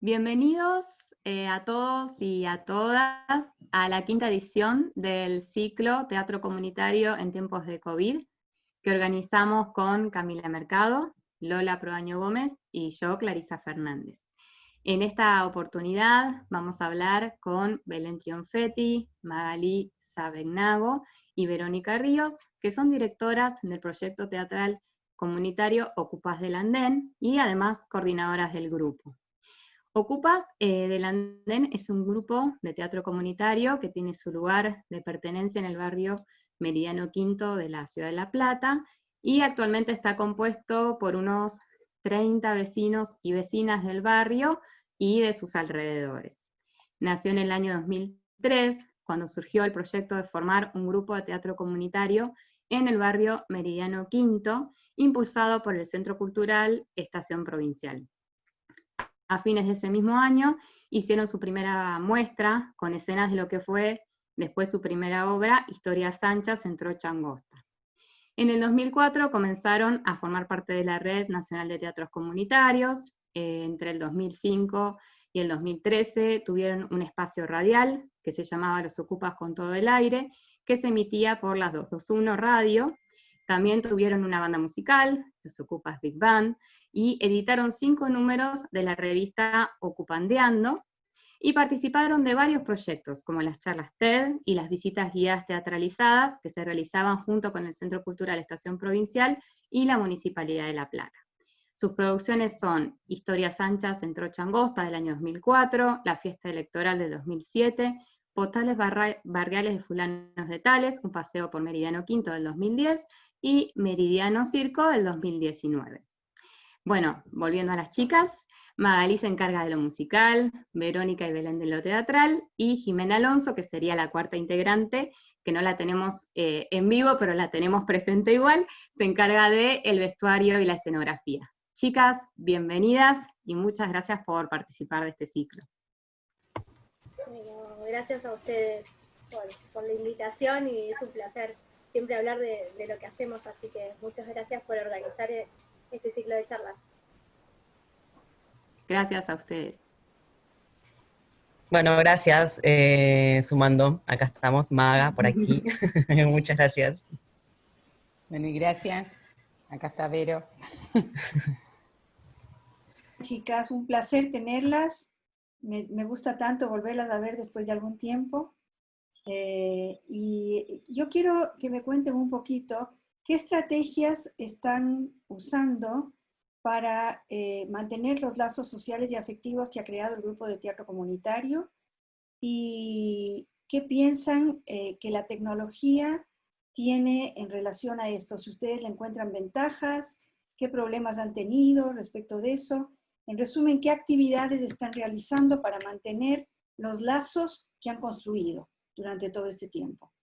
Bienvenidos eh, a todos y a todas a la quinta edición del ciclo Teatro Comunitario en tiempos de COVID, que organizamos con Camila Mercado, Lola Proaño Gómez y yo, Clarisa Fernández. En esta oportunidad vamos a hablar con Belén Trionfetti, Magali Sabegnago y Verónica Ríos, que son directoras del proyecto teatral comunitario Ocupas del Andén y además coordinadoras del grupo. Ocupas eh, del Andén es un grupo de teatro comunitario que tiene su lugar de pertenencia en el barrio Meridiano Quinto de la ciudad de La Plata, y actualmente está compuesto por unos 30 vecinos y vecinas del barrio y de sus alrededores. Nació en el año 2003, cuando surgió el proyecto de formar un grupo de teatro comunitario en el barrio Meridiano Quinto, impulsado por el Centro Cultural Estación Provincial a fines de ese mismo año, hicieron su primera muestra con escenas de lo que fue después su primera obra, Historias Anchas en Trocha Angosta. En el 2004 comenzaron a formar parte de la Red Nacional de Teatros Comunitarios, eh, entre el 2005 y el 2013 tuvieron un espacio radial que se llamaba Los Ocupas con todo el aire, que se emitía por las 221 Radio. También tuvieron una banda musical, Los Ocupas Big Band, y editaron cinco números de la revista Ocupandeando, y participaron de varios proyectos, como las charlas TED y las visitas guiadas teatralizadas que se realizaban junto con el Centro Cultural Estación Provincial y la Municipalidad de La Plata. Sus producciones son Historias Anchas en Trocha Angosta del año 2004, La Fiesta Electoral del 2007, Postales Barriales de Fulanos de Tales, Un Paseo por Meridiano Quinto del 2010, y Meridiano Circo del 2019. Bueno, volviendo a las chicas, Magalí se encarga de lo musical, Verónica y Belén de lo teatral, y Jimena Alonso, que sería la cuarta integrante, que no la tenemos eh, en vivo, pero la tenemos presente igual, se encarga de el vestuario y la escenografía. Chicas, bienvenidas y muchas gracias por participar de este ciclo. gracias a ustedes por, la invitación y es un placer siempre hablar de, de lo que hacemos, así que muchas gracias por organizar este ciclo de charlas. Gracias a ustedes. Bueno, gracias, eh, sumando. Acá estamos, Maga, por aquí. Muchas gracias. Bueno, y gracias. Acá está Vero. Chicas, un placer tenerlas. Me, gusta tanto volverlas a ver después de algún tiempo. Eh, y yo quiero que me cuenten un poquito ¿Qué estrategias están usando para eh, mantener los lazos sociales y afectivos que ha creado el grupo de teatro comunitario? ¿Y qué piensan eh, que la tecnología tiene en relación a esto? Si ustedes le encuentran ventajas, qué problemas han tenido respecto de eso. En resumen, ¿qué actividades están realizando para mantener los lazos que han construido durante todo este tiempo?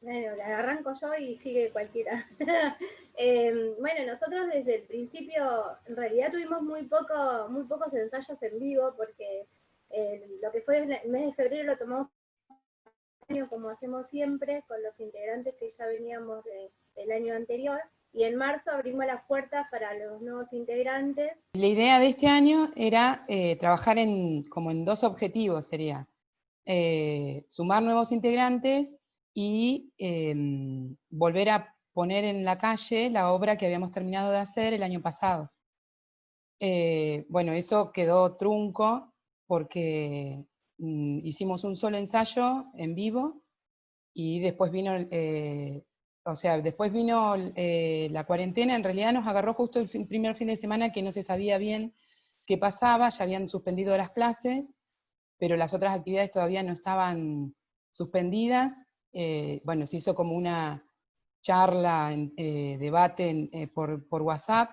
Bueno, la arranco yo y sigue cualquiera. Em, bueno, nosotros desde el principio, en realidad tuvimos muy, poco, muy pocos ensayos en vivo, porque eh, lo que fue el mes de febrero lo tomamos como hacemos siempre, con los integrantes que ya veníamos del año anterior, y en marzo abrimos las puertas para los nuevos integrantes. La idea de este año era eh, trabajar en, como en dos objetivos, sería eh, sumar nuevos integrantes y em, volver a poner en la calle la obra que habíamos terminado de hacer el año pasado. Eh, bueno, eso quedó trunco porque mm, hicimos un solo ensayo en vivo y después vino, eh, o sea, después vino eh, la cuarentena, en realidad nos agarró justo el primer fin de semana que no se sabía bien qué pasaba, ya habían suspendido las clases, pero las otras actividades todavía no estaban suspendidas, eh, bueno, se hizo como una charla, eh, debate eh, por, WhatsApp,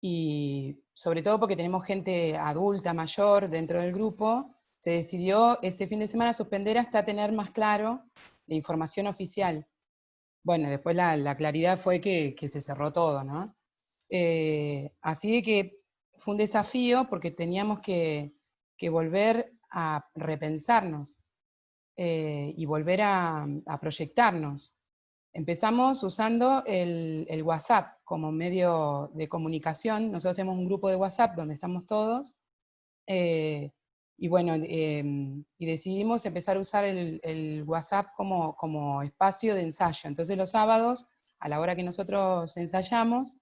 y sobre todo porque tenemos gente adulta, mayor dentro del grupo, se decidió ese fin de semana suspender hasta tener más claro la información oficial. Bueno, después la, claridad fue que, se cerró todo, ¿no? así que fue un desafío porque teníamos que volver a repensarnos. Eh, y volver a, proyectarnos. Empezamos usando el, WhatsApp como medio de comunicación. Nosotros tenemos un grupo de WhatsApp donde estamos todos. Eh, y bueno, em, y decidimos empezar a usar el, WhatsApp como, como, espacio de ensayo. Entonces los sábados, a la hora que nosotros ensayamos,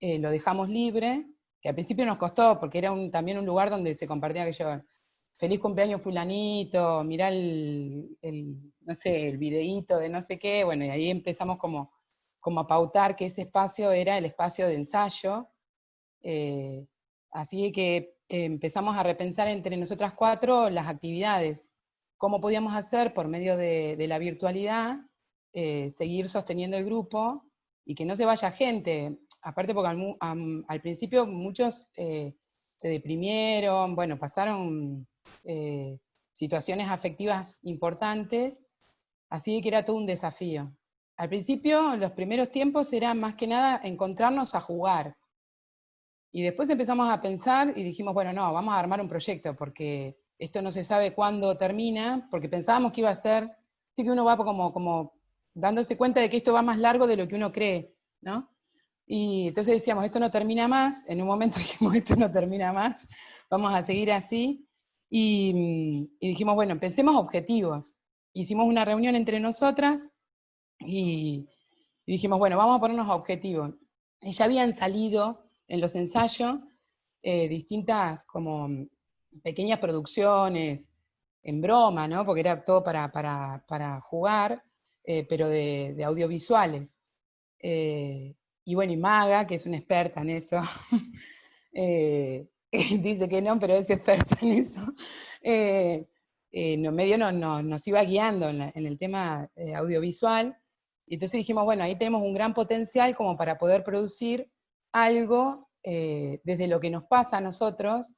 eh, lo dejamos libre, que al principio nos costó, porque era también un lugar donde se compartía que yo, feliz cumpleaños fulanito, mirá el, no sé, el videíto de no sé qué, bueno, y ahí empezamos como, como a pautar que ese espacio era el espacio de ensayo, eh, así que empezamos a repensar entre nosotras cuatro las actividades, cómo podíamos hacer por medio de, la virtualidad, eh, seguir sosteniendo el grupo y que no se vaya gente, aparte porque al, principio muchos eh, se deprimieron, bueno, pasaron eh, situaciones afectivas importantes, así que era todo un desafío. Al principio, los primeros tiempos, era más que nada encontrarnos a jugar, y después empezamos a pensar y dijimos, bueno, no, vamos a armar un proyecto, porque esto no se sabe cuándo termina, porque pensábamos que iba a ser, sí que uno va como, como dándose cuenta de que esto va más largo de lo que uno cree, ¿no? Y entonces decíamos, esto no termina más, en un momento dijimos, esto no termina más, vamos a seguir así, y, dijimos, bueno, pensemos objetivos. Hicimos una reunión entre nosotras y, dijimos, bueno, vamos a ponernos objetivos. Y ya habían salido en los ensayos eh, distintas como pequeñas producciones, en broma, ¿no? porque era todo para, jugar, eh, pero de, audiovisuales. Eh, y bueno, y Maga, que es una experta en eso, dice que no, pero es experta en eso, no, medio nos iba guiando en, en el tema audiovisual, y entonces dijimos, bueno, ahí tenemos un gran potencial como para poder producir algo eh, desde lo que nos pasa a nosotros,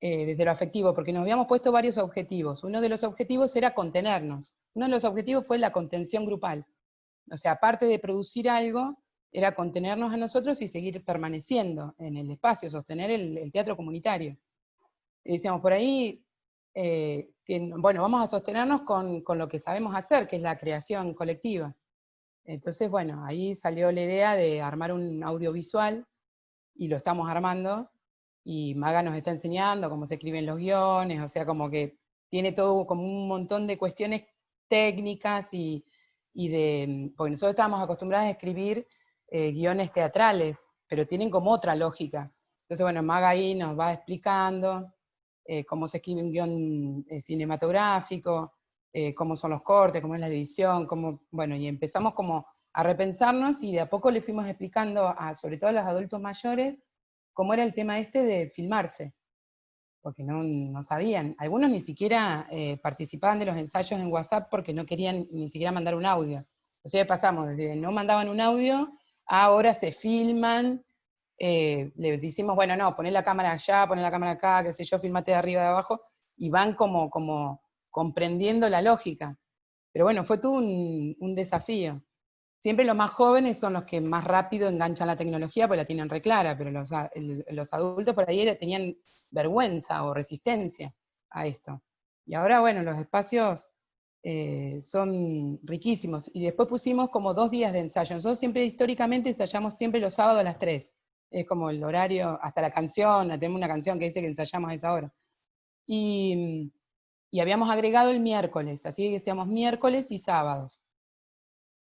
eh, desde lo afectivo, porque nos habíamos puesto varios objetivos. Uno de los objetivos era contenernos. Uno de los objetivos fue la contención grupal. O sea, aparte de producir algo, era contenernos a nosotros y seguir permaneciendo en el espacio, sostener el, teatro comunitario. Y decíamos, por ahí, eh, que, bueno, vamos a sostenernos con, con, lo que sabemos hacer, que es la creación colectiva. Entonces, bueno, ahí salió la idea de armar un audiovisual y lo estamos armando, y Maga nos está enseñando cómo se escriben los guiones, o sea, como que tiene todo como un montón de cuestiones técnicas y, de, porque nosotros estábamos acostumbrados a escribir eh, guiones teatrales, pero tienen como otra lógica. Entonces, bueno, Maga ahí nos va explicando eh, cómo se escribe un guion eh, cinematográfico, cómo son los cortes, cómo es la edición, cómo, bueno, y empezamos como a repensarnos y de a poco le fuimos explicando, a, sobre todo a los adultos mayores, cómo era el tema este de filmarse, porque no, sabían. Algunos ni siquiera participaban de los ensayos en WhatsApp porque no querían ni siquiera mandar un audio. O sea, pasamos desde no mandaban un audio, ahora se filman, eh, les decimos, bueno, no, poner la cámara allá, poner la cámara acá, qué sé yo, filmate de arriba, de abajo, y van como, como comprendiendo la lógica. Pero bueno, fue todo un desafío. Siempre los más jóvenes son los que más rápido enganchan la tecnología porque la tienen reclara, pero los, adultos por ahí tenían vergüenza o resistencia a esto. Y ahora, bueno, los espacios eh, son riquísimos. Y después pusimos como dos días de ensayo. Nosotros siempre históricamente ensayamos siempre los sábados a las 3. Es como el horario, hasta la canción, tenemos una canción que dice que ensayamos a esa hora. Y, y habíamos agregado el miércoles, así que decíamos miércoles y sábados.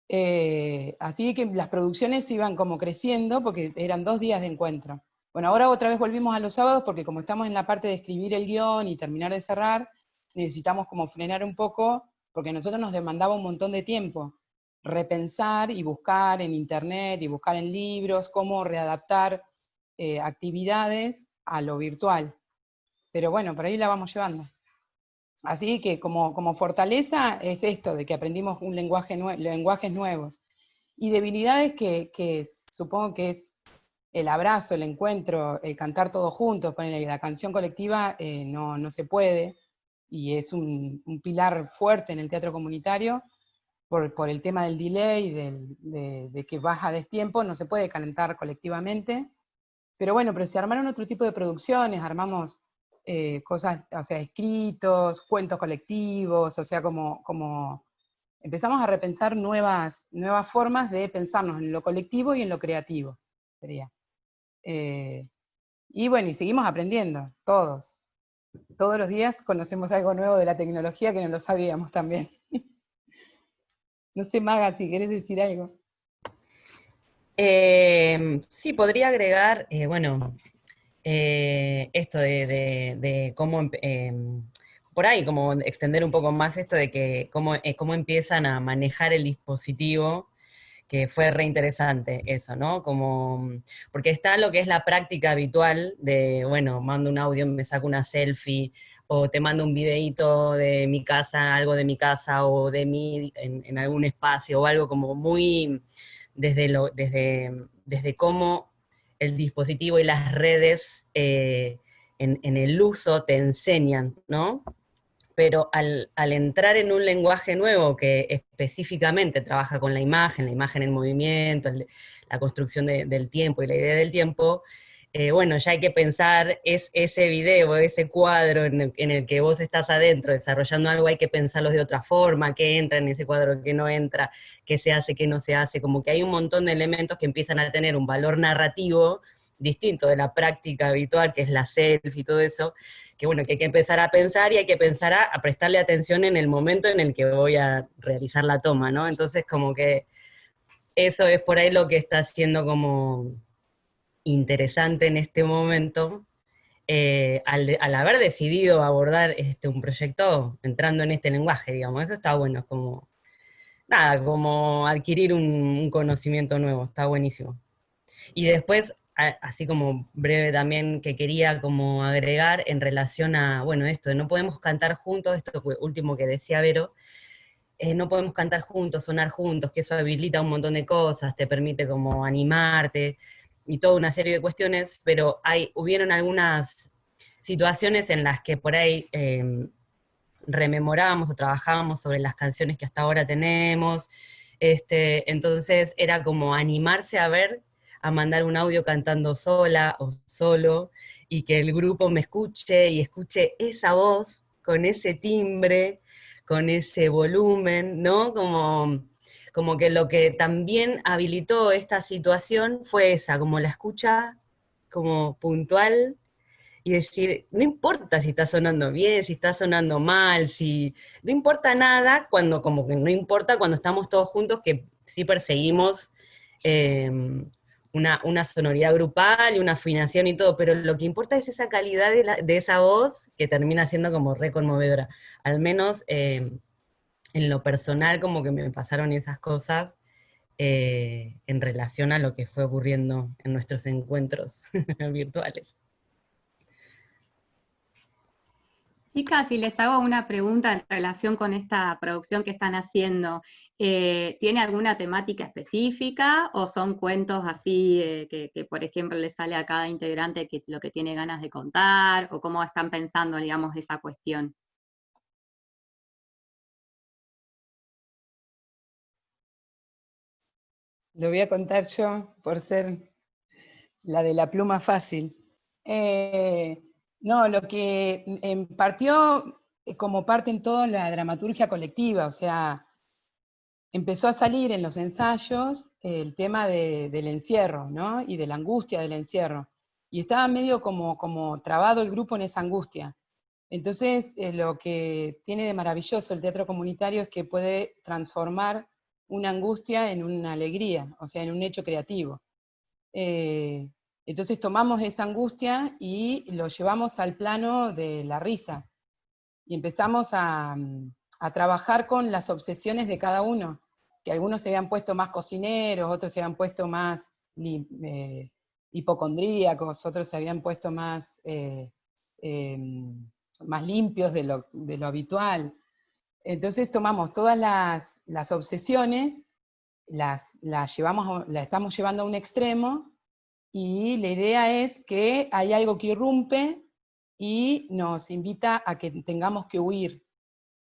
Eh, así que las producciones iban como creciendo porque eran dos días de encuentro. Bueno, ahora otra vez volvimos a los sábados porque como estamos en la parte de escribir el guion y terminar de cerrar, necesitamos como frenar un poco porque a nosotros nos demandaba un montón de tiempo repensar y buscar en internet y buscar en libros cómo readaptar eh, actividades a lo virtual. Pero bueno, por ahí la vamos llevando. Así que como, como fortaleza es esto, de que aprendimos un lenguaje lenguajes nuevos. Y debilidades que, que, supongo que es el abrazo, el encuentro, el cantar todos juntos, la canción colectiva eh, no, no, se puede, y es un, un, pilar fuerte en el teatro comunitario, por, por el tema del delay, del, de, de, que baja destiempo, no se puede calentar colectivamente. Pero bueno, pero se armaron otro tipo de producciones, armamos eh, cosas, o sea, escritos, cuentos colectivos, o sea, como, como empezamos a repensar nuevas, nuevas formas de pensarnos en lo colectivo y en lo creativo, sería. Eh, y bueno, y seguimos aprendiendo, todos. Todos los días conocemos algo nuevo de la tecnología que no lo sabíamos también. no sé, Maga, si querés decir algo. Eh, sí, podría agregar, eh, bueno, esto de, cómo por ahí, como extender un poco más esto de que cómo, eh, cómo empiezan a manejar el dispositivo, que fue re interesante eso, ¿no? Como, porque está lo que es la práctica habitual de, bueno, mando un audio, me saco una selfie, o te mando un videito de mi casa, algo de mi casa, o de mí en, algún espacio, o algo como muy desde, lo, desde, desde cómo el dispositivo y las redes eh, en, en, el uso te enseñan, ¿no? Pero al, entrar en un lenguaje nuevo que específicamente trabaja con la imagen, la imagen en movimiento, la construcción del tiempo y la idea del tiempo, eh, bueno, ya hay que pensar es, ese video, ese cuadro en el, que vos estás adentro desarrollando algo, hay que pensarlo de otra forma, qué entra en ese cuadro, qué no entra, qué se hace, qué no se hace, como que hay un montón de elementos que empiezan a tener un valor narrativo distinto de la práctica habitual, que es la selfie y todo eso, que bueno, que hay que empezar a pensar y hay que pensar a, prestarle atención en el momento en el que voy a realizar la toma, ¿no? Entonces como que eso es por ahí lo que está siendo como interesante en este momento, eh, al, haber decidido abordar este, un proyecto entrando en este lenguaje, digamos, eso está bueno, es como, nada, como adquirir un conocimiento nuevo, está buenísimo. Y después así como breve también que quería como agregar en relación a, bueno, esto no podemos cantar juntos, esto último que decía Vero, eh, no podemos cantar juntos, sonar juntos, que eso habilita un montón de cosas, te permite como animarte y toda una serie de cuestiones, pero hay, hubieron algunas situaciones en las que por ahí eh, rememorábamos o trabajábamos sobre las canciones que hasta ahora tenemos, este, entonces era como animarse a ver a mandar un audio cantando sola o solo, y que el grupo me escuche y escuche esa voz con ese timbre, con ese volumen, ¿no? Como, como que lo que también habilitó esta situación fue esa, como la escucha como puntual y decir, no importa si está sonando bien, si está sonando mal, si no importa nada cuando como que no importa cuando estamos todos juntos que sí perseguimos em, una, sonoridad grupal y una afinación y todo, pero lo que importa es esa calidad de, esa voz que termina siendo como re conmovedora. Al menos eh, en lo personal como que me pasaron esas cosas eh, en relación a lo que fue ocurriendo en nuestros encuentros virtuales. Chicas, si les hago una pregunta en relación con esta producción que están haciendo, eh, ¿tiene alguna temática específica o son cuentos así eh, que, por ejemplo, le sale a cada integrante que, lo que tiene ganas de contar o cómo están pensando, digamos, esa cuestión? Lo voy a contar yo por ser la de la pluma fácil. Eh, no, lo que em, partió como parte en todo la dramaturgia colectiva, o sea, empezó a salir en los ensayos el tema del encierro, ¿no? Y de la angustia del encierro. Y estaba medio como, como trabado el grupo en esa angustia. Entonces, eh, lo que tiene de maravilloso el teatro comunitario es que puede transformar una angustia en una alegría, o sea, en un hecho creativo. Eh, entonces tomamos esa angustia y lo llevamos al plano de la risa. Y empezamos a, trabajar con las obsesiones de cada uno, que algunos se habían puesto más cocineros, otros se habían puesto más eh, hipocondríacos, otros se habían puesto más, eh, em, más limpios de lo, de lo, habitual. Entonces tomamos todas las, las obsesiones, las, las, llevamos, las estamos llevando a un extremo, y la idea es que hay algo que irrumpe y nos invita a que tengamos que huir.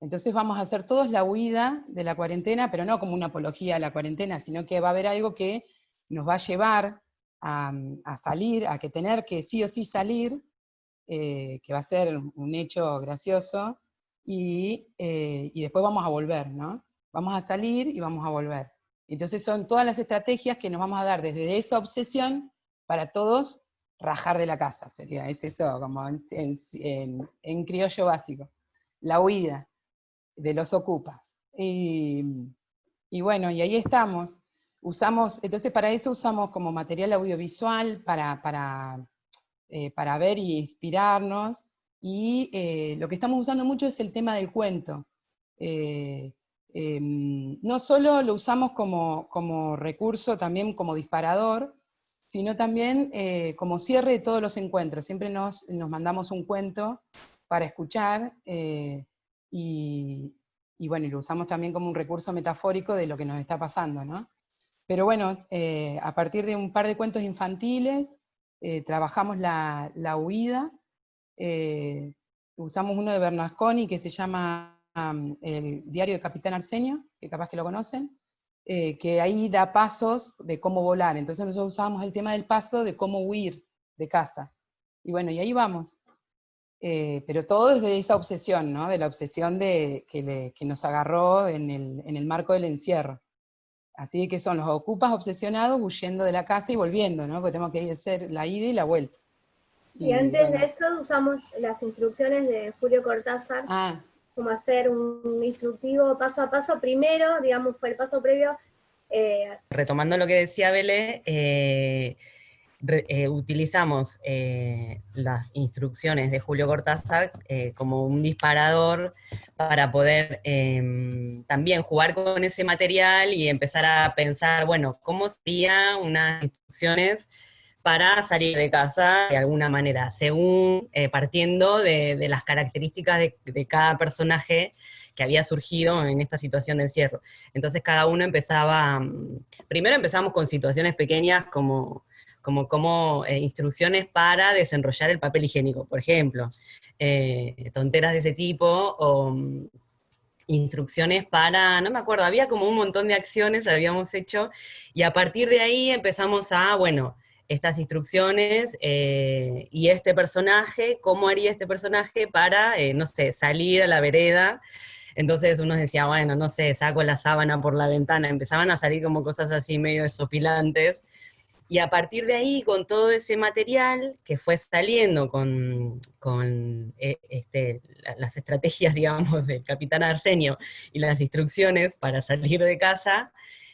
Entonces vamos a hacer todos la huida de la cuarentena, pero no como una apología a la cuarentena, sino que va a haber algo que nos va a llevar a, salir, a que tener que sí o sí salir, eh, que va a ser un hecho gracioso, y, eh, y después vamos a volver, ¿no? vamos a salir y vamos a volver. Entonces son todas las estrategias que nos vamos a dar desde esa obsesión para todos rajar de la casa, sería, es eso, como en, criollo básico. La huida de los ocupas. Y, bueno, y ahí estamos. Usamos, entonces para eso usamos como material audiovisual para, para, eh, para ver y inspirarnos, y eh, lo que estamos usando mucho es el tema del cuento. Eh, em, no solo lo usamos como, como, recurso, también como disparador, sino también como cierre de todos los encuentros. Siempre nos, nos mandamos un cuento para escuchar, y, y, bueno, lo usamos también como un recurso metafórico de lo que nos está pasando, ¿no? Pero bueno, a partir de un par de cuentos infantiles, trabajamos la, la huida, eh, usamos uno de Bernasconi que se llama El diario de Capitán Arsenio, que capaz que lo conocen, eh, que ahí da pasos de cómo volar. Entonces nosotros usábamos el tema del paso de cómo huir de casa. Y bueno, y ahí vamos. Eh, pero todo desde esa obsesión, ¿no? De la obsesión de, que, nos agarró en el, en el, marco del encierro. Así que son los ocupas obsesionados huyendo de la casa y volviendo, ¿no? Porque tenemos que hacer la ida y la vuelta. Y, antes de eso usamos las instrucciones de Julio Cortázar, ah. como hacer un instructivo paso a paso. Primero, digamos, fue el paso previo. Eh, Retomando lo que decía Bele, eh, eh, utilizamos las instrucciones de Julio Cortázar como un disparador para poder em, también jugar con ese material y empezar a pensar, bueno, ¿cómo serían unas instrucciones para salir de casa de alguna manera, según eh, partiendo de, las características de, cada personaje que había surgido en esta situación de encierro. Entonces cada uno empezaba, mm, primero empezamos con situaciones pequeñas como, como, como eh, instrucciones para desenrollar el papel higiénico, por ejemplo, eh, tonteras de ese tipo, o mm, instrucciones para, no me acuerdo, había como un montón de acciones habíamos hecho, y a partir de ahí empezamos a, bueno, estas instrucciones eh, y este personaje, cómo haría este personaje para, eh, no sé, salir a la vereda. Entonces uno decía, bueno, no sé, saco la sábana por la ventana. Empezaban a salir como cosas así medio desopilantes. Y a partir de ahí, con todo ese material que fue saliendo con, con eh, este, las estrategias, digamos, del capitán Arsenio y las instrucciones para salir de casa,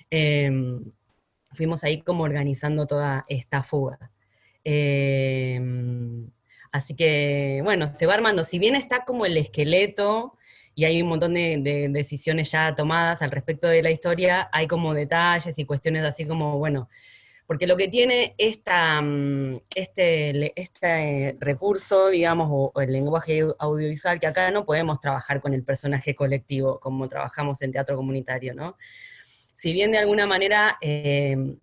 em, fuimos ahí como organizando toda esta fuga. Em, así que, bueno, se va armando, si bien está como el esqueleto, y hay un montón de, decisiones ya tomadas al respecto de la historia, hay como detalles y cuestiones así como, bueno, porque lo que tiene mm, este, este recurso, digamos, o, el lenguaje audiovisual, que acá no podemos trabajar con el personaje colectivo como trabajamos en teatro comunitario, ¿no? si bien de alguna manera em,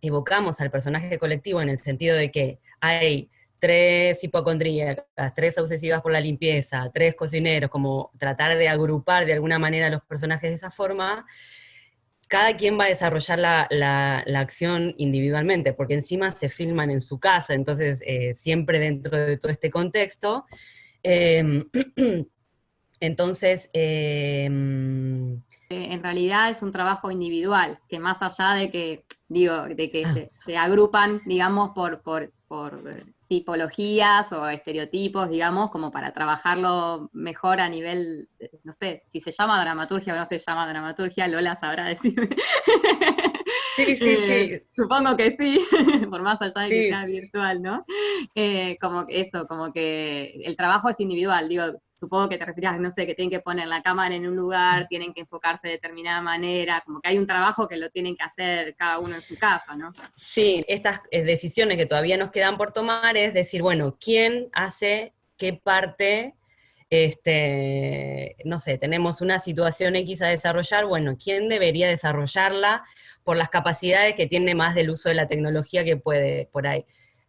evocamos al personaje colectivo en el sentido de que hay tres hipocondríacas, tres obsesivas por la limpieza, tres cocineros, como tratar de agrupar de alguna manera los personajes de esa forma, cada quien va a desarrollar la, acción individualmente, porque encima se filman en su casa, entonces eh, siempre dentro de todo este contexto. Em, entonces, em, en realidad es un trabajo individual, que más allá de que, digo, de que se, agrupan, digamos, por, por, eh, tipologías o estereotipos, digamos, como para trabajarlo mejor a nivel, no sé, si se llama dramaturgia o no se llama dramaturgia, Lola sabrá decirme. Sí, sí, sí. Eh, supongo que sí, por más allá de que sea virtual, ¿no? Eh, como que eso, como que el trabajo es individual, digo, supongo que te refieres, no sé, que tienen que poner la cámara en un lugar, tienen que enfocarse de determinada manera, como que hay un trabajo que lo tienen que hacer cada uno en su casa, ¿no? Sí, estas eh, decisiones que todavía nos quedan por tomar es decir, bueno, ¿quién hace qué parte? Este, no sé, tenemos una situación X a desarrollar, bueno, ¿quién debería desarrollarla por las capacidades que tiene más del uso de la tecnología que puede por ahí?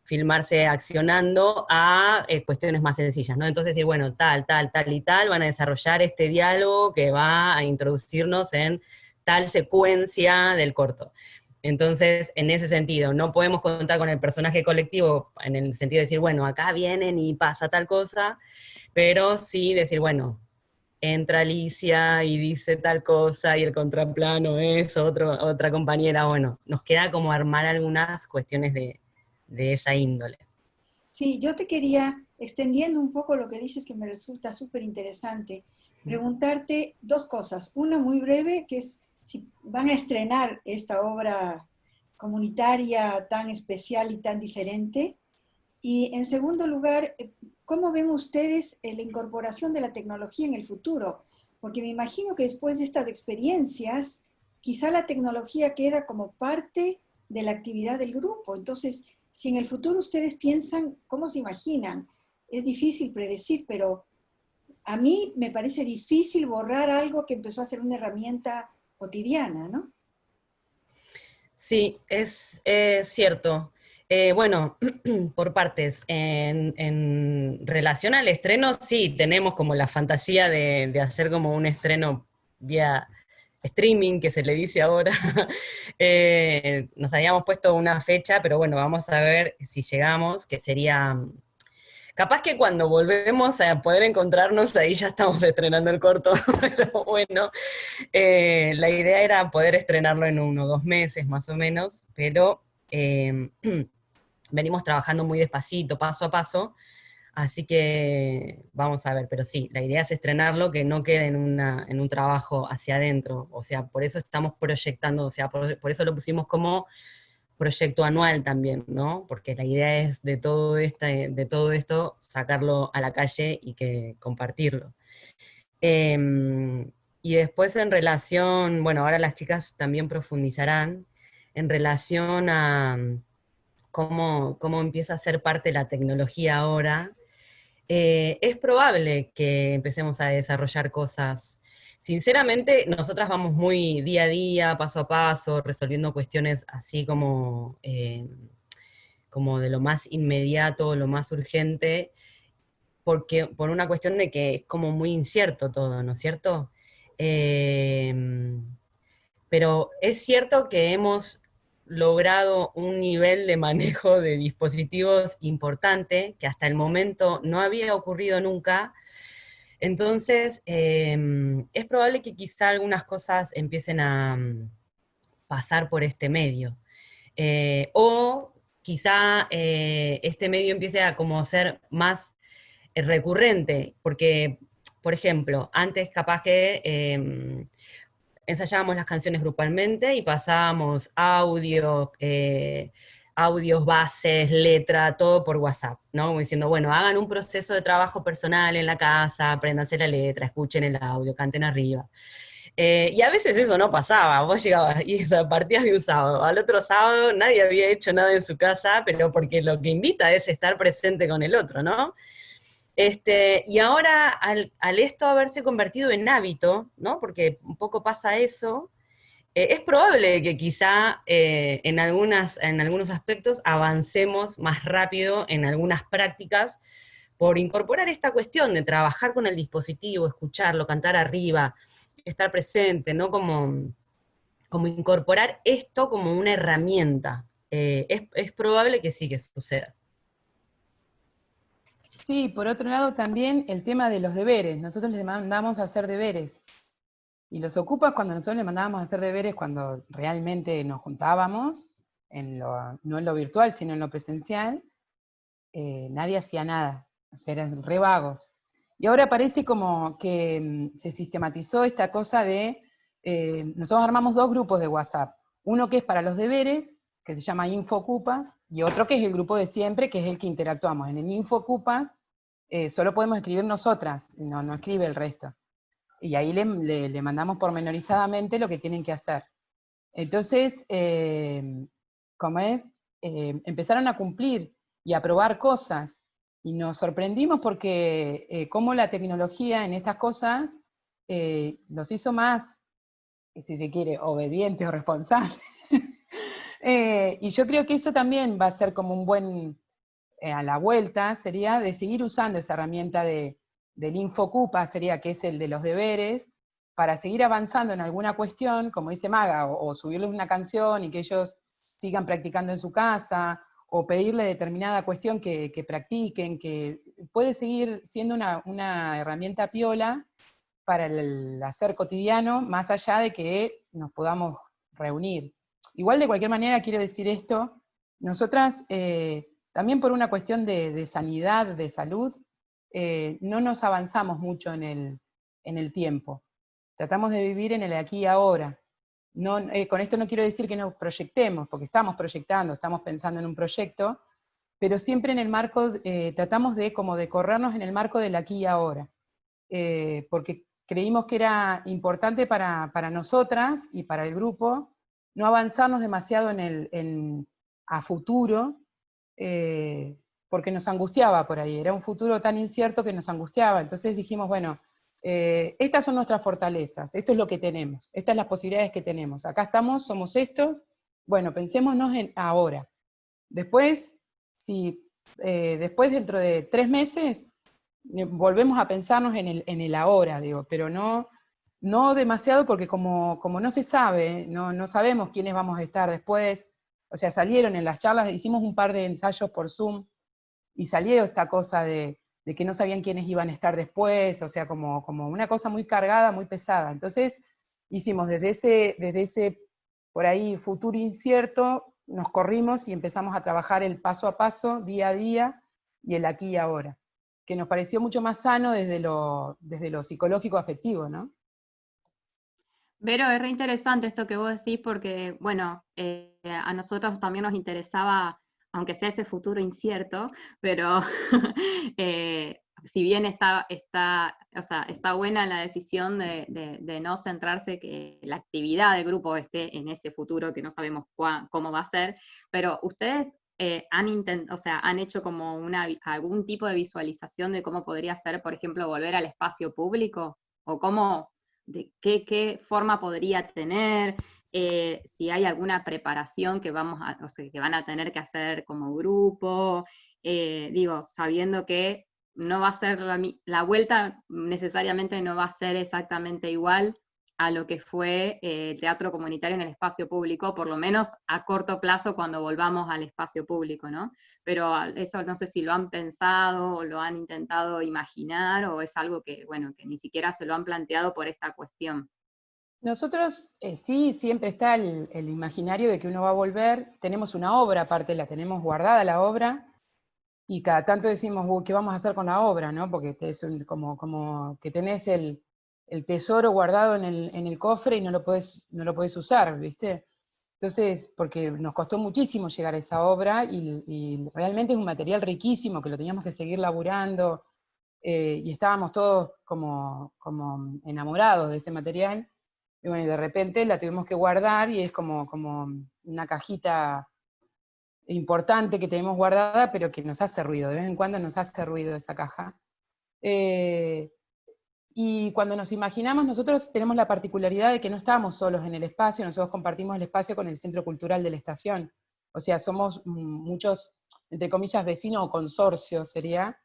Filmarse accionando a eh, cuestiones más sencillas, ¿no? Entonces decir, bueno, tal, tal, tal y tal, van a desarrollar este diálogo que va a introducirnos en tal secuencia del corto. Entonces, en ese sentido, no podemos contar con el personaje colectivo en el sentido de decir, bueno, acá vienen y pasa tal cosa, pero sí decir, bueno, entra Alicia y dice tal cosa y el contraplano es otra compañera, bueno, nos queda como armar algunas cuestiones de, de esa índole. Sí, yo te quería, extendiendo un poco lo que dices que me resulta súper interesante, preguntarte dos cosas. Una muy breve, que es si van a estrenar esta obra comunitaria tan especial y tan diferente. Y en segundo lugar, ¿cómo ven ustedes eh, la incorporación de la tecnología en el futuro? Porque me imagino que después de estas experiencias, quizá la tecnología queda como parte de la actividad del grupo. Entonces, si en el futuro ustedes piensan, ¿cómo se imaginan? Es difícil predecir, pero a mí me parece difícil borrar algo que empezó a ser una herramienta cotidiana, ¿no? Sí, es, cierto. Eh, bueno, por partes, en, relación al estreno, sí, tenemos como la fantasía de, hacer como un estreno vía streaming, que se le dice ahora. Eh, nos habíamos puesto una fecha, pero bueno, vamos a ver si llegamos, que sería Capaz que cuando volvemos a poder encontrarnos, ahí ya estamos estrenando el corto, pero bueno, eh, la idea era poder estrenarlo en uno o dos meses más o menos, pero em, venimos trabajando muy despacito, paso a paso, así que vamos a ver, pero sí, la idea es estrenarlo, que no quede en, una, en un trabajo hacia adentro, o sea, por eso estamos proyectando, o sea, por eso lo pusimos como proyecto anual también, ¿no? Porque la idea es de todo, este, de todo esto sacarlo a la calle y que compartirlo. Em, y después en relación, bueno, ahora las chicas también profundizarán en relación a cómo, cómo empieza a ser parte de la tecnología ahora, eh, es probable que empecemos a desarrollar cosas Sinceramente, nosotras vamos muy día a día, paso a paso, resolviendo cuestiones así como, eh, como de lo más inmediato, lo más urgente, porque, por una cuestión de que es como muy incierto todo, ¿no es cierto? Em, pero es cierto que hemos logrado un nivel de manejo de dispositivos importante que hasta el momento no había ocurrido nunca, entonces, em, es probable que quizá algunas cosas empiecen a mm, pasar por este medio. Eh, o quizá eh, este medio empiece a como ser más eh, recurrente, porque, por ejemplo, antes capaz que em, ensayábamos las canciones grupalmente y pasábamos audio, audios, bases, letra, todo por WhatsApp, ¿no? Como diciendo, bueno, hagan un proceso de trabajo personal en la casa, apréndanse la letra, escuchen el audio, canten arriba. Eh, y a veces eso no pasaba, vos llegabas y partías de un sábado, al otro sábado nadie había hecho nada en su casa, pero porque lo que invita es estar presente con el otro, ¿no? Este, y ahora, al, esto haberse convertido en hábito, ¿no? Porque un poco pasa eso, eh, es probable que quizá eh, en, algunas, en algunos aspectos avancemos más rápido en algunas prácticas por incorporar esta cuestión de trabajar con el dispositivo, escucharlo, cantar arriba, estar presente, ¿no? Como, como incorporar esto como una herramienta. Eh, es, es probable que sí que suceda. Sí, por otro lado también el tema de los deberes. Nosotros les mandamos a hacer deberes. Y los ocupas cuando nosotros le mandábamos a hacer deberes, cuando realmente nos juntábamos, en lo, no en lo virtual, sino en lo presencial, eh, nadie hacía nada, o sea, eran re vagos. Y ahora parece como que mm, se sistematizó esta cosa de, eh, nosotros armamos dos grupos de WhatsApp, uno que es para los deberes, que se llama InfoCupas, y otro que es el grupo de siempre, que es el que interactuamos. En el InfoCupas eh, solo podemos escribir nosotras, no, no escribe el resto y ahí le, mandamos pormenorizadamente lo que tienen que hacer. Entonces, eh, es, eh, empezaron a cumplir y a probar cosas, y nos sorprendimos porque eh, cómo la tecnología en estas cosas los hizo más, si se quiere, obedientes o responsables. Y yo creo que eso también va a ser como un buen, a la vuelta, sería de seguir usando esa herramienta de, del Infocupa sería que es el de los deberes, para seguir avanzando en alguna cuestión, como dice Maga, o, subirles una canción y que ellos sigan practicando en su casa, o pedirle determinada cuestión que, practiquen, que puede seguir siendo una, herramienta piola para el hacer cotidiano, más allá de que nos podamos reunir. Igual de cualquier manera quiero decir esto, nosotras eh, también por una cuestión de, sanidad, de salud, eh, no nos avanzamos mucho en el, en el, tiempo. Tratamos de vivir en el aquí y ahora. No, eh, con esto no quiero decir que nos proyectemos, porque estamos proyectando, estamos pensando en un proyecto, pero siempre en el marco, tratamos de como de corrernos en el marco del aquí y ahora. porque creímos que era importante para, nosotras y para el grupo no avanzarnos demasiado en el, a futuro, eh, porque nos angustiaba por ahí, era un futuro tan incierto que nos angustiaba, entonces dijimos, bueno, eh, estas son nuestras fortalezas, esto es lo que tenemos, estas son las posibilidades que tenemos, acá estamos, somos estos, bueno, pensémonos en ahora. Después, si eh, después dentro de tres meses, volvemos a pensarnos en el, en el ahora, digo, pero no, no demasiado porque como, como no se sabe, no, no, sabemos quiénes vamos a estar después, o sea, salieron en las charlas, hicimos un par de ensayos por Zoom, y salió esta cosa de, de que no sabían quiénes iban a estar después, o sea, como, como una cosa muy cargada, muy pesada. Entonces, hicimos desde ese, desde ese, por ahí, futuro incierto, nos corrimos y empezamos a trabajar el paso a paso, día a día, y el aquí y ahora que nos pareció mucho más sano desde lo, desde lo psicológico afectivo, ¿no? Vero, es re interesante esto que vos decís porque, bueno, eh, a nosotros también nos interesaba, aunque sea ese futuro incierto, pero eh, si bien está, está, o sea, está buena la decisión de, no centrarse que la actividad del grupo esté en ese futuro que no sabemos cómo va a ser, pero ustedes eh, han, o sea, han hecho como una, algún tipo de visualización de cómo podría ser, por ejemplo, volver al espacio público? ¿O cómo, de qué, qué forma podría tener? Eh, si hay alguna preparación que, vamos a, o sea, que van a tener que hacer como grupo, eh, digo, sabiendo que no va a ser la, la, vuelta necesariamente no va a ser exactamente igual a lo que fue el eh, teatro comunitario en el espacio público, por lo menos a corto plazo cuando volvamos al espacio público, ¿no? Pero eso no sé si lo han pensado o lo han intentado imaginar o es algo que, bueno, que ni siquiera se lo han planteado por esta cuestión. Nosotros eh, sí, siempre está el, imaginario de que uno va a volver, tenemos una obra aparte, la tenemos guardada la obra, y cada tanto decimos, ¿qué vamos a hacer con la obra? ¿no? Porque es como, como que tenés el, el tesoro guardado en el, cofre y no lo puedes no usar, ¿viste? Entonces, porque nos costó muchísimo llegar a esa obra y, realmente es un material riquísimo que lo teníamos que seguir laburando eh, y estábamos todos como, como enamorados de ese material. Y bueno, de repente la tuvimos que guardar y es como, como una cajita importante que tenemos guardada, pero que nos hace ruido, de vez en cuando nos hace ruido esa caja. Eh, y cuando nos imaginamos, nosotros tenemos la particularidad de que no estamos solos en el espacio, nosotros compartimos el espacio con el Centro Cultural de la Estación. O sea, somos muchos, entre comillas, vecinos o consorcios sería,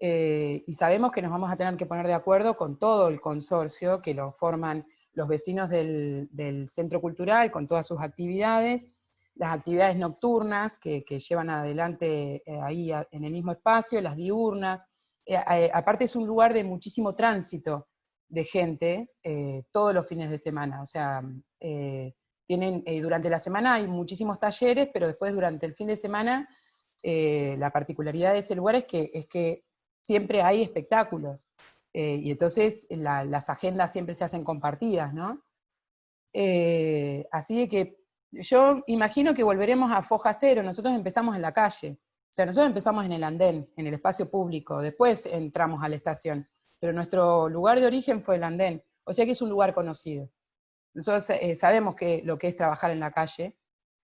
eh, y sabemos que nos vamos a tener que poner de acuerdo con todo el consorcio, que lo forman los vecinos del, Centro Cultural, con todas sus actividades, las actividades nocturnas que, llevan adelante eh, ahí en el mismo espacio, las diurnas, aparte es un lugar de muchísimo tránsito de gente eh, todos los fines de semana, o sea, tienen, durante la semana hay muchísimos talleres, pero después durante el fin de semana la particularidad de ese lugar es que, es que siempre hay espectáculos, y entonces las agendas siempre se hacen compartidas, ¿no? así que yo imagino que volveremos a foja cero, nosotros empezamos en la calle, o sea, nosotros empezamos en el andén, en el espacio público, después entramos a la estación, pero nuestro lugar de origen fue el andén, o sea que es un lugar conocido. Nosotros eh, sabemos que, lo que es trabajar en la calle,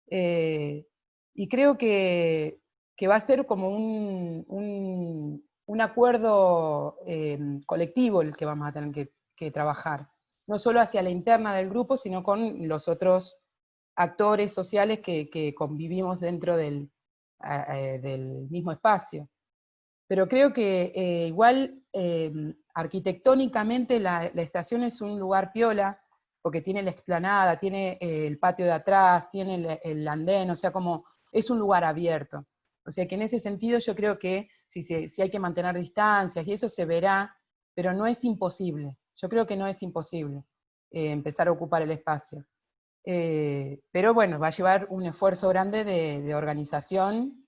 eh, y creo que, va a ser como un, acuerdo eh, colectivo el que vamos a tener que, trabajar, no solo hacia la interna del grupo, sino con los otros actores sociales que convivimos dentro del, eh, del mismo espacio. Pero creo que eh, igual em, arquitectónicamente la, estación es un lugar piola, porque tiene la explanada, tiene eh, el patio de atrás, tiene el, andén, o sea, como es un lugar abierto. O sea que en ese sentido yo creo que si, si hay que mantener distancias y eso se verá, pero no es imposible. Yo creo que no es imposible empezar a ocupar el espacio. Eh, pero bueno, va a llevar un esfuerzo grande de, organización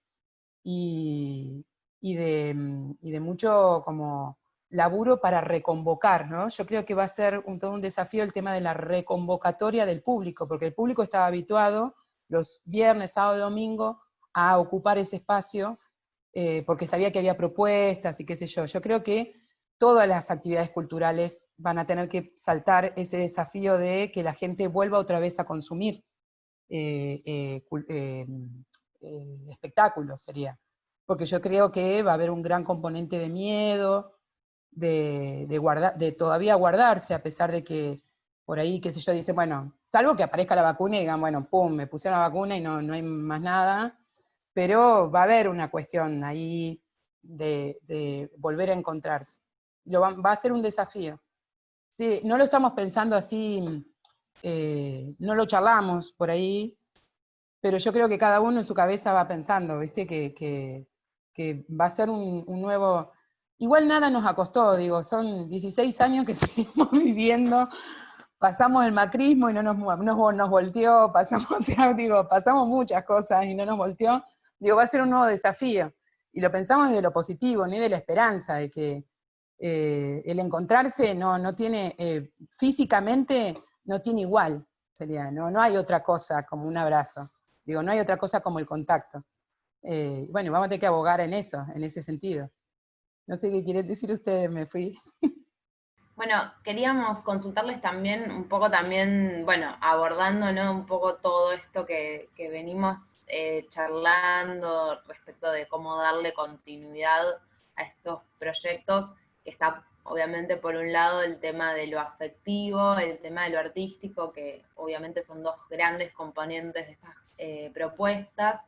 y, de, y, de, mucho como laburo para reconvocar, ¿no? Yo creo que va a ser un, todo un desafío el tema de la reconvocatoria del público, porque el público estaba habituado los viernes, sábado domingo a ocupar ese espacio, eh, porque sabía que había propuestas y qué sé yo. Yo creo que todas las actividades culturales van a tener que saltar ese desafío de que la gente vuelva otra vez a consumir eh, eh, espectáculos, sería. Porque yo creo que va a haber un gran componente de miedo, de, de todavía guardarse, a pesar de que por ahí, qué sé yo, dice, bueno, salvo que aparezca la vacuna y digan, bueno, pum, me pusieron la vacuna y no, no hay más nada, pero va a haber una cuestión ahí de, volver a encontrarse. Lo va, a ser un desafío. Sí, no lo estamos pensando así, eh, no lo charlamos por ahí, pero yo creo que cada uno en su cabeza va pensando, ¿viste? Que, que, va a ser un, nuevo, Igual nada nos acostó, digo, son 16 años que seguimos viviendo, pasamos el macrismo y no nos, nos volteó, pasamos, digo, pasamos muchas cosas y no nos volteó, digo, va a ser un nuevo desafío. Y lo pensamos desde lo positivo, ni de la esperanza, de que eh, el encontrarse no, no tiene, eh, físicamente no tiene igual, sería, no, no hay otra cosa como un abrazo, digo, no hay otra cosa como el contacto. Eh, bueno, vamos a tener que abogar en eso, en ese sentido. No sé qué quieren decir ustedes, me fui. Bueno, queríamos consultarles también, un poco también, bueno, abordando ¿no? un poco todo esto que, venimos eh, charlando respecto de cómo darle continuidad a estos proyectos, está obviamente por un lado el tema de lo afectivo, el tema de lo artístico, que obviamente son dos grandes componentes de estas eh, propuestas,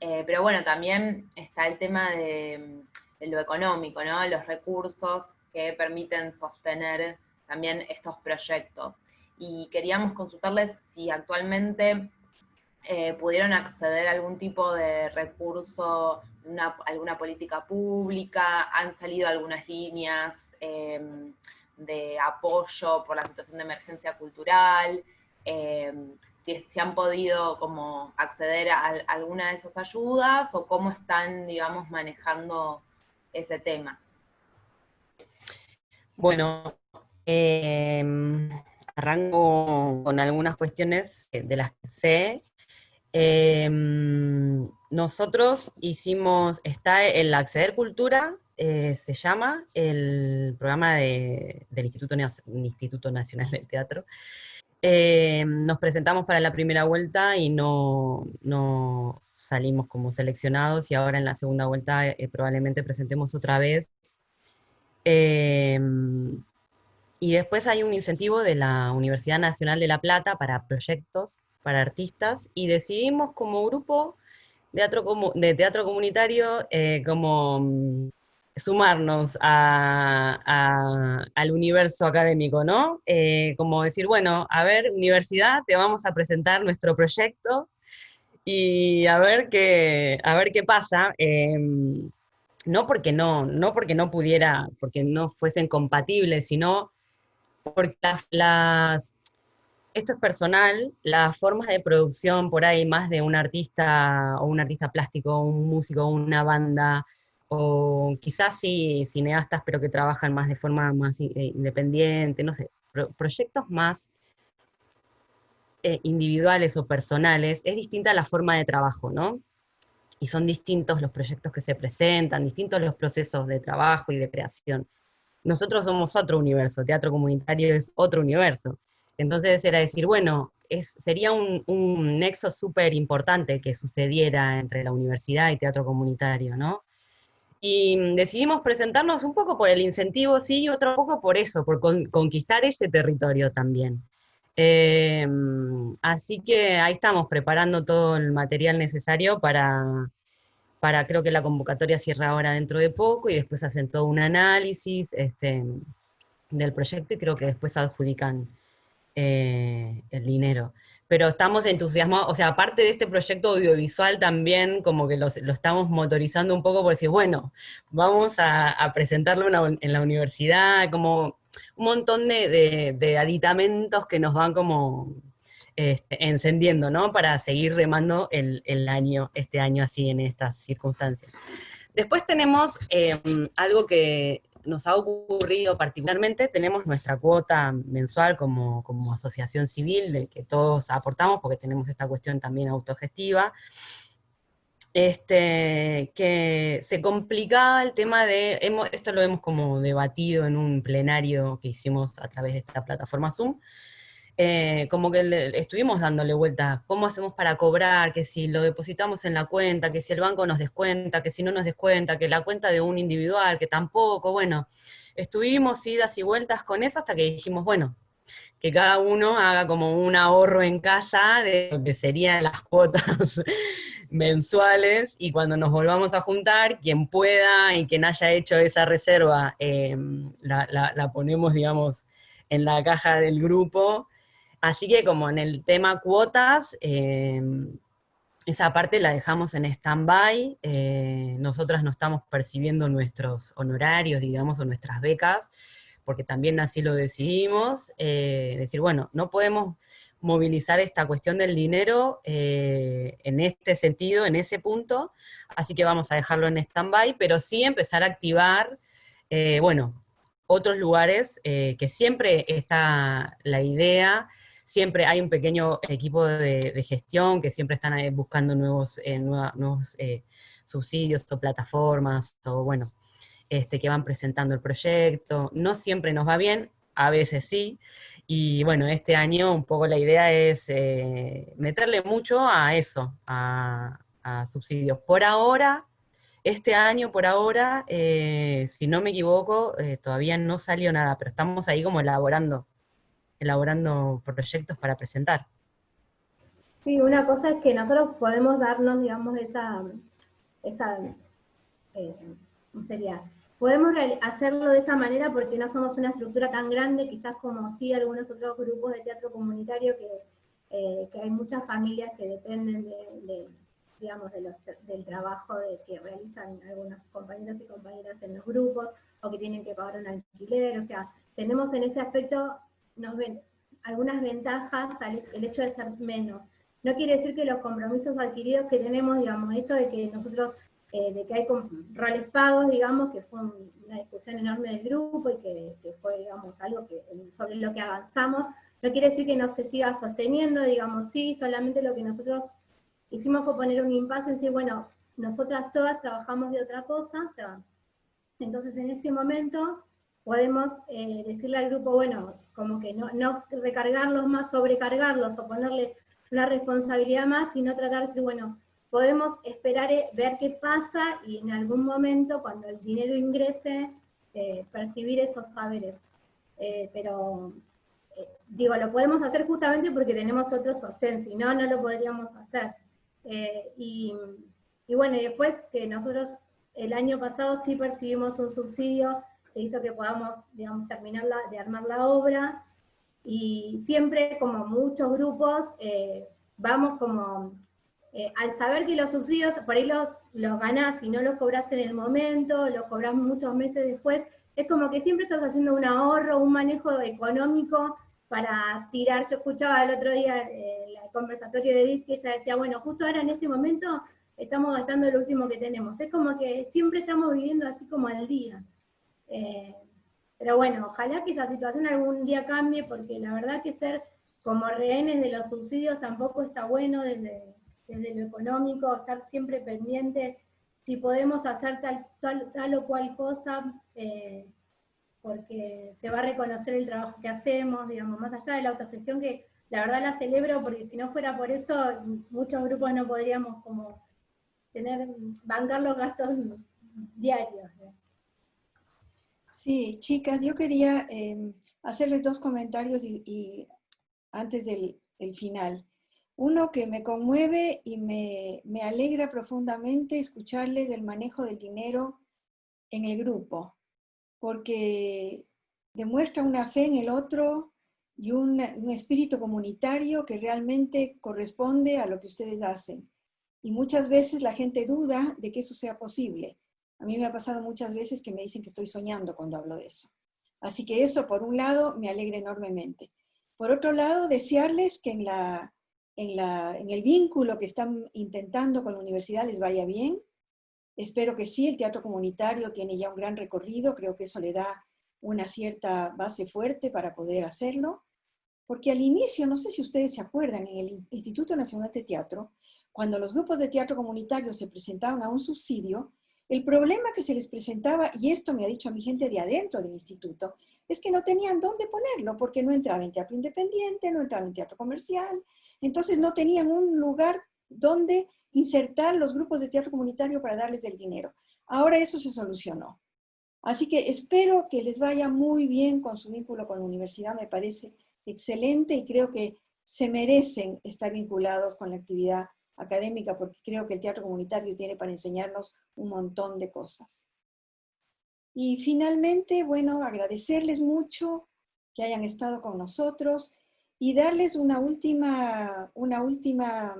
eh, pero bueno, también está el tema de de lo económico, ¿no? Los recursos que permiten sostener también estos proyectos. Y queríamos consultarles si actualmente eh, pudieron acceder a algún tipo de recurso, una, alguna política pública, han salido algunas líneas em, de apoyo por la situación de emergencia cultural, si, si, han podido como acceder a, a, alguna de esas ayudas o cómo están, digamos, manejando ese tema? Bueno, em, arranco con algunas cuestiones de las que sé. Em, nosotros hicimos, está el Acceder Cultura, eh, se llama el programa del Instituto, Instituto Nacional del Teatro. Em, nos presentamos para la primera vuelta y no, no salimos como seleccionados y ahora en la segunda vuelta eh, probablemente presentemos otra vez. Em, y después hay un incentivo de la Universidad Nacional de La Plata para proyectos, para artistas, y decidimos como grupo de teatro, comunitario eh, como mm, sumarnos al universo académico, ¿no? Eh, como decir, bueno, a ver, universidad, te vamos a presentar nuestro proyecto, y a ver qué, a ver qué pasa. Em, no porque no, no porque no pudiera, porque no fuesen compatibles, sino porque las, esto es personal, las formas de producción por ahí más de un artista o un artista plástico, un músico, una banda, o quizás sí cineastas, pero que trabajan más de forma más eh, independiente, no sé, proyectos más eh, individuales o personales, es distinta la forma de trabajo, ¿no? Y son distintos los proyectos que se presentan, distintos los procesos de trabajo y de creación. Nosotros somos otro universo, teatro comunitario es otro universo. Entonces era decir, bueno, sería un, nexo súper importante que sucediera entre la universidad y teatro comunitario, ¿no? Y decidimos presentarnos un poco por el incentivo, sí, y otro poco por eso, por conquistar ese territorio también. Em, así que ahí estamos preparando todo el material necesario para, para, creo que la convocatoria cierra ahora dentro de poco y después hacen todo un análisis este, del proyecto y creo que después adjudican eh, el dinero. Pero estamos entusiasmados, o sea, aparte de este proyecto audiovisual también como que lo estamos motorizando un poco por decir, bueno, vamos a, presentarlo en la universidad, como un montón de, aditamentos que nos van como este, encendiendo, ¿no? Para seguir remando el, año, este año así en estas circunstancias. Después tenemos em, algo que nos ha ocurrido particularmente, tenemos nuestra cuota mensual como, como asociación civil, de que todos aportamos, porque tenemos esta cuestión también autogestiva, este, que se complicaba el tema de, esto lo hemos como debatido en un plenario que hicimos a través de esta plataforma Zoom, eh, como que estuvimos dándole vueltas, ¿cómo hacemos para cobrar? Que si lo depositamos en la cuenta, que si el banco nos descuenta, que si no nos descuenta, que la cuenta de un individual, que tampoco, bueno, estuvimos idas y vueltas con eso hasta que dijimos, bueno, que cada uno haga como un ahorro en casa de lo que serían las cuotas mensuales, y cuando nos volvamos a juntar, quien pueda y quien haya hecho esa reserva, eh, la, ponemos, digamos, en la caja del grupo. Así que como en el tema cuotas, eh, esa parte la dejamos en stand-by, eh, nosotras no estamos percibiendo nuestros honorarios, digamos, o nuestras becas, porque también así lo decidimos, decir, bueno, no podemos movilizar esta cuestión del dinero eh, en este sentido, en ese punto, así que vamos a dejarlo en stand-by, pero sí empezar a activar, eh, bueno, otros lugares eh, que siempre está la idea, siempre hay un pequeño equipo de, gestión que siempre están buscando nuevos, nuevos subsidios o plataformas, o bueno, este, que van presentando el proyecto, no siempre nos va bien, a veces sí, y bueno, este año un poco la idea es eh, meterle mucho a eso, a, subsidios. Por ahora, este año por ahora, eh, si no me equivoco, eh, todavía no salió nada, pero estamos ahí como elaborando, elaborando proyectos para presentar. Sí, una cosa es que nosotros podemos darnos, digamos, esa, esa ¿cómo sería? Podemos hacerlo de esa manera porque no somos una estructura tan grande, quizás como sí algunos otros grupos de teatro comunitario, que, eh, hay muchas familias que dependen de, digamos, del trabajo de, que realizan algunos compañeros y compañeras en los grupos, o que tienen que pagar un alquiler, o sea, tenemos en ese aspecto nos ven, algunas ventajas el hecho de ser menos. No quiere decir que los compromisos adquiridos que tenemos, digamos, esto de que nosotros eh, de que hay roles pagos, digamos, que fue una discusión enorme del grupo y que, fue, digamos, algo que, sobre lo que avanzamos, no quiere decir que no se siga sosteniendo, digamos, sí, solamente lo que nosotros hicimos fue poner un impasse en decir, bueno, nosotras todas trabajamos de otra cosa, o sea, entonces en este momento podemos eh, decirle al grupo, bueno, como que no, recargarlos más, sobrecargarlos o ponerle una responsabilidad más, sino tratar de decir, bueno, podemos esperar eh, ver qué pasa y en algún momento, cuando el dinero ingrese, eh, percibir esos saberes. Pero, digo, lo podemos hacer justamente porque tenemos otro sostén, si no, no lo podríamos hacer. Y, y, bueno, después que nosotros el año pasado sí percibimos un subsidio que hizo que podamos, digamos, terminar de armar la obra, y siempre, como muchos grupos, vamos como eh, al saber que los subsidios por ahí los, los ganás y no los cobras en el momento, los cobras muchos meses después, es como que siempre estás haciendo un ahorro, un manejo económico para tirar. Yo escuchaba el otro día eh, el conversatorio de Edith que ella decía, bueno, justo ahora en este momento estamos gastando lo último que tenemos. Es como que siempre estamos viviendo así como al día. Eh, pero bueno, ojalá que esa situación algún día cambie, porque la verdad que ser como rehenes de los subsidios tampoco está bueno desde, desde lo económico, estar siempre pendiente si podemos hacer tal, tal, o cual cosa, eh, porque se va a reconocer el trabajo que hacemos, digamos, más allá de la autogestión que la verdad la celebro, porque si no fuera por eso, muchos grupos no podríamos como tener, bancar los gastos diarios. Sí, chicas, yo quería eh, hacerles dos comentarios y, antes del final. Uno que me conmueve y me, alegra profundamente escucharles del manejo del dinero en el grupo, porque demuestra una fe en el otro y un, espíritu comunitario que realmente corresponde a lo que ustedes hacen. Y muchas veces la gente duda de que eso sea posible. A mí me ha pasado muchas veces que me dicen que estoy soñando cuando hablo de eso. Así que eso, por un lado, me alegra enormemente. Por otro lado, desearles que en, la, en, la, en el vínculo que están intentando con la universidad les vaya bien. Espero que sí, el teatro comunitario tiene ya un gran recorrido, creo que eso le da una cierta base fuerte para poder hacerlo. Porque al inicio, no sé si ustedes se acuerdan, en el Instituto Nacional de Teatro, cuando los grupos de teatro comunitario se presentaban a un subsidio, el problema que se les presentaba, y esto me ha dicho a mi gente de adentro del instituto, es que no tenían dónde ponerlo, porque no entraba en teatro independiente, no entraba en teatro comercial, entonces no tenían un lugar donde insertar los grupos de teatro comunitario para darles el dinero. Ahora eso se solucionó. Así que espero que les vaya muy bien con su vínculo con la universidad, me parece excelente y creo que se merecen estar vinculados con la actividad académica porque creo que el teatro comunitario tiene para enseñarnos un montón de cosas. Y finalmente, bueno, agradecerles mucho que hayan estado con nosotros y darles una última, una última,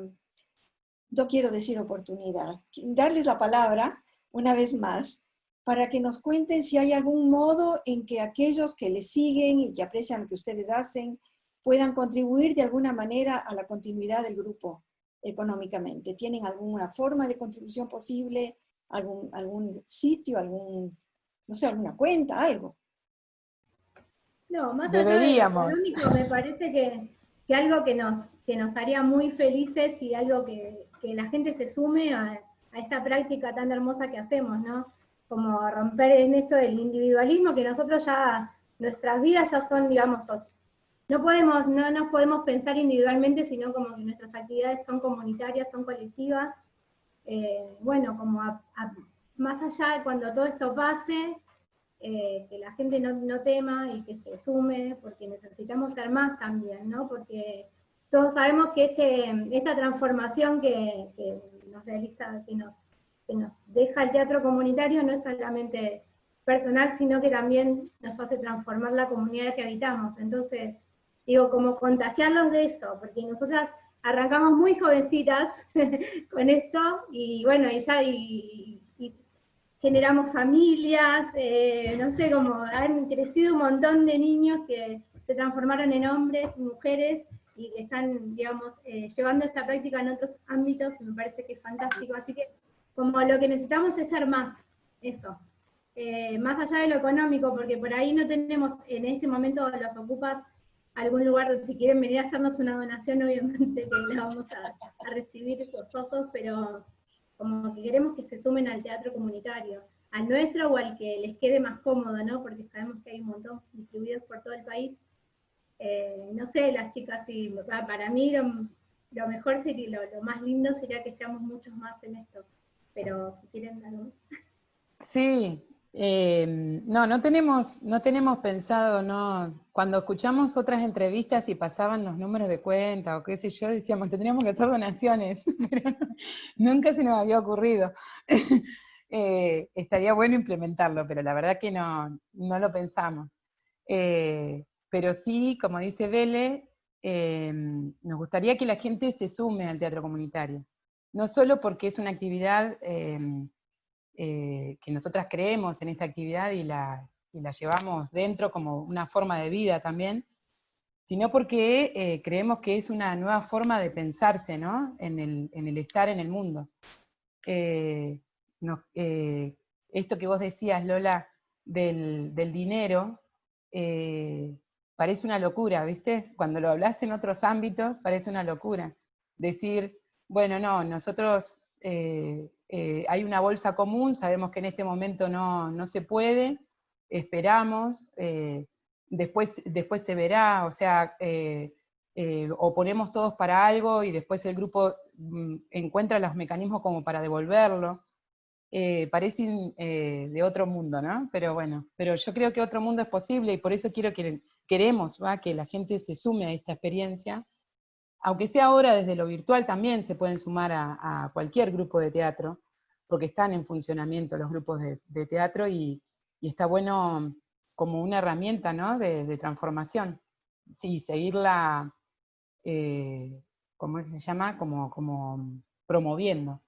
no quiero decir oportunidad, darles la palabra una vez más para que nos cuenten si hay algún modo en que aquellos que les siguen y que aprecian lo que ustedes hacen puedan contribuir de alguna manera a la continuidad del grupo económicamente. ¿Tienen alguna forma de contribución posible? ¿Algún, algún sitio? algún no sé, alguna cuenta? ¿Algo? No, más allá de lo económico, me parece que, que, algo que nos, que nos haría muy felices y algo que, que la gente se sume a, a esta práctica tan hermosa que hacemos, ¿no? Como romper en esto del individualismo, que nosotros ya, nuestras vidas ya son, digamos, no podemos, no nos podemos pensar individualmente, sino como que nuestras actividades son comunitarias, son colectivas. Eh, bueno, como más allá de cuando todo esto pase, eh, que la gente no, tema y que se sume, porque necesitamos ser más también, ¿no? Porque todos sabemos que este, esta transformación que, nos realiza, que nos, que nos deja el teatro comunitario no es solamente personal, sino que también nos hace transformar la comunidad que habitamos. Entonces, digo, como contagiarlos de eso, porque nosotras arrancamos muy jovencitas con esto, y bueno, y ya y, generamos familias, eh, no sé, como han crecido un montón de niños que se transformaron en hombres, mujeres, y están, digamos, eh, llevando esta práctica en otros ámbitos, me parece que es fantástico, así que como lo que necesitamos es ser más, eso. Eh, más allá de lo económico, porque por ahí no tenemos en este momento los ocupas algún lugar donde si quieren venir a hacernos una donación, obviamente que la vamos a, recibir gozosos, pero como que queremos que se sumen al teatro comunitario, al nuestro o al que les quede más cómodo, ¿no? Porque sabemos que hay un montón distribuidos por todo el país. Eh, no sé, las chicas, si, para mí lo, mejor sería, lo, más lindo sería que seamos muchos más en esto, pero si quieren algo. Sí, eh, no, no tenemos, no tenemos pensado, no. Cuando escuchamos otras entrevistas y pasaban los números de cuenta o qué sé yo, decíamos, tendríamos que hacer donaciones, pero nunca se nos había ocurrido. Eh, estaría bueno implementarlo, pero la verdad que no, no lo pensamos. Eh, pero sí, como dice Vele, nos gustaría que la gente se sume al teatro comunitario. No solo porque es una actividad eh, que nosotras creemos en esta actividad y la, llevamos dentro como una forma de vida también, sino porque eh, creemos que es una nueva forma de pensarse ¿no? en, el, estar en el mundo. Eh, esto que vos decías, Lola, del, dinero, parece una locura, ¿viste? Cuando lo hablas en otros ámbitos, parece una locura. Decir, bueno, no, nosotros hay una bolsa común, sabemos que en este momento no, se puede, esperamos, eh, después, después se verá, o sea, eh, o ponemos todos para algo y después el grupo mm, encuentra los mecanismos como para devolverlo. parece de otro mundo, ¿no? Pero bueno, pero yo creo que otro mundo es posible y por eso quiero que, queremos que la gente se sume a esta experiencia, aunque sea ahora desde lo virtual también se pueden sumar a, cualquier grupo de teatro, porque están en funcionamiento los grupos de, teatro y, está bueno como una herramienta ¿no? de, transformación. Sí, seguirla, eh, ¿cómo se llama? Como, como promoviendo.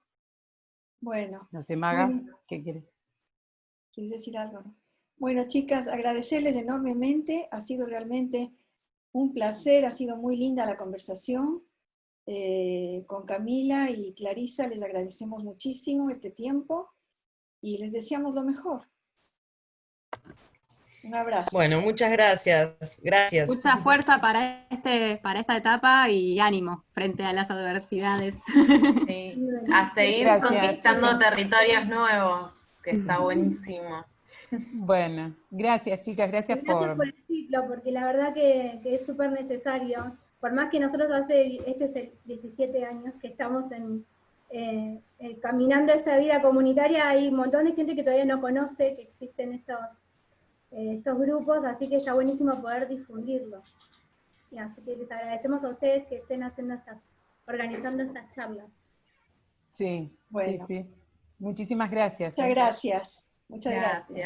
Bueno. No sé, Maga, ¿qué quieres? ¿Quieres decir algo? Bueno, chicas, agradecerles enormemente. Ha sido realmente un placer, ha sido muy linda la conversación. Eh, con Camila y Clarisa les agradecemos muchísimo este tiempo y les deseamos lo mejor. Un abrazo. Bueno, muchas gracias. Gracias. Mucha fuerza para, este, para esta etapa y ánimo frente a las adversidades. Sí, a seguir Gracias, conquistando territorios nuevos, que está buenísimo. Bueno, gracias chicas, gracias Gracias por... por el ciclo, porque la verdad que, que es súper necesario. Por más que nosotros hace, este es el 17 años que estamos en, eh, eh, caminando esta vida comunitaria, hay un montón de gente que todavía no conoce que existen estos, eh, estos grupos, así que está buenísimo poder difundirlo. Y así que les agradecemos a ustedes que estén haciendo estas, organizando estas charlas. Sí, Bueno. sí, sí. Muchísimas gracias. Muchas gracias. Muchas gracias. Gracias.